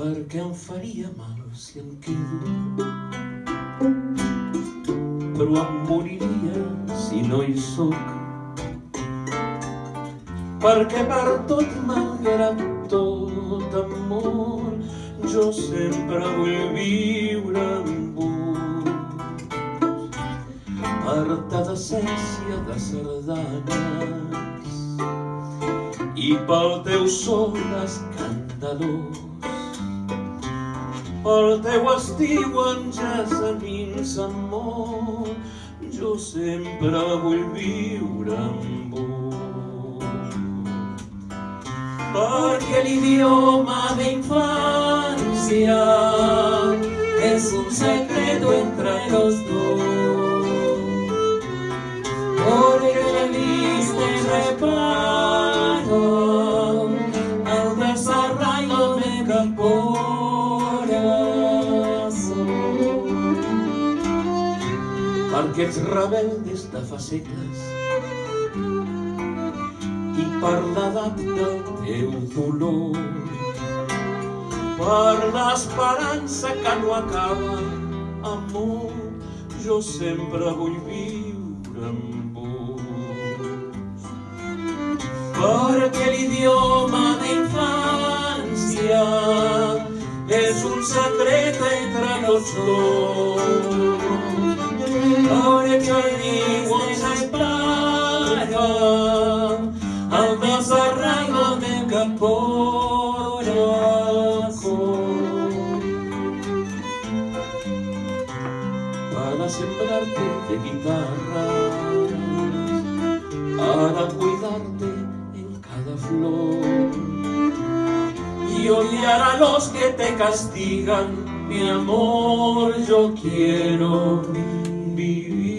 perquè em faria mal si em quedo. Però em moriria si no hi sóc. Perquè per tot malgrat tot amor. Jo sempre vull viure amb vos. Per decència de sardanes. I pel teu son escandalós pel teu estiu en gessamins amor, jo sempre vull viure amb vos. Perquè l'idioma d'infància és un secreto entre los dos. Porque feliz te reparo al desarraigo de mi perquè ets rebeldes de segles i per l'edat del teu dolor per l'esperança que no acaba amor jo sempre vull viure un secret entre dos. Orecchini vuoi plaga al desarraigo de corazón para sembrarte de guitarras para cuidarte en cada flor y odiar a los que te castigan. Mi amor yo quiero be